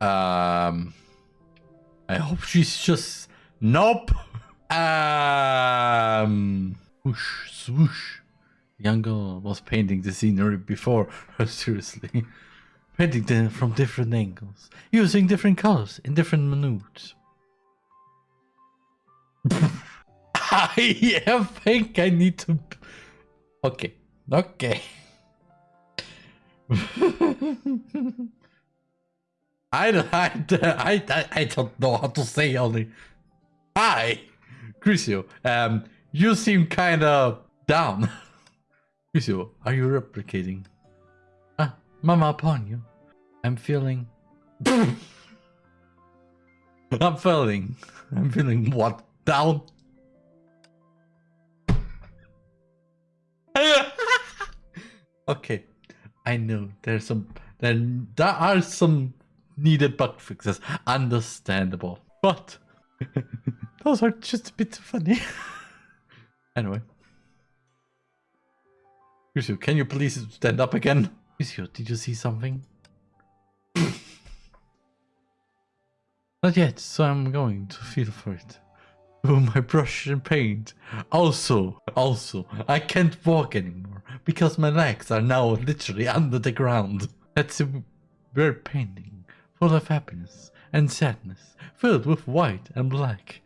Um, I hope she's just nope. Um, swoosh. Young girl was painting the scenery before seriously. Painting them from different angles, using different colors in different moods. I think I need to. Okay, okay. I, I, I, I don't know how to say only. Hi, Crucio. Um, you seem kind of down. Crucio, are you replicating? Ah, mama upon you. I'm feeling. I'm feeling. I'm feeling what? Down? okay. I know there's some there, there are some needed bug fixes. Understandable. But those are just a bit funny. anyway. Crucio, can you please stand up again? Crucio, did you see something? Not yet, so I'm going to feel for it. Oh, my brush and paint. Also, also, I can't walk anymore because my legs are now literally under the ground. That's a weird painting, full of happiness and sadness, filled with white and black.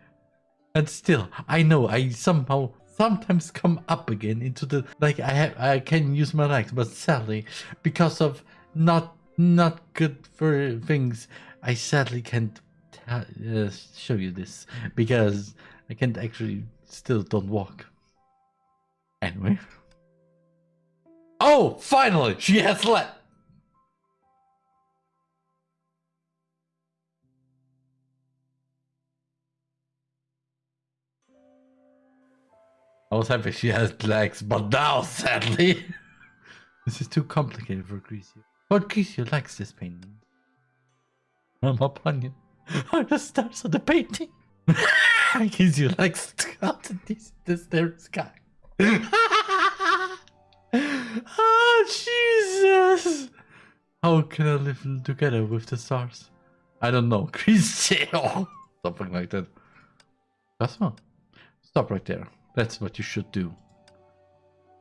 And still, I know I somehow sometimes come up again into the like I have I can use my legs, but sadly, because of not not good for things, I sadly can't uh, show you this because I can't actually still don't walk. Anyway. Oh, finally, she has let. I was happy she has legs, but now, sadly, this is too complicated for Crucio. But Crucio likes this painting. I'm upon you. Are the stars of the painting? Crucio likes out this, this there sky. oh, Jesus! How can I live together with the stars? I don't know. Crucio! Something like that. That's one. Stop right there. That's what you should do.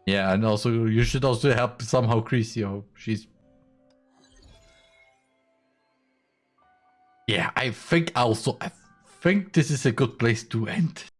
Yeah, and also you should also help somehow Crucio. She's Yeah, I think also I think this is a good place to end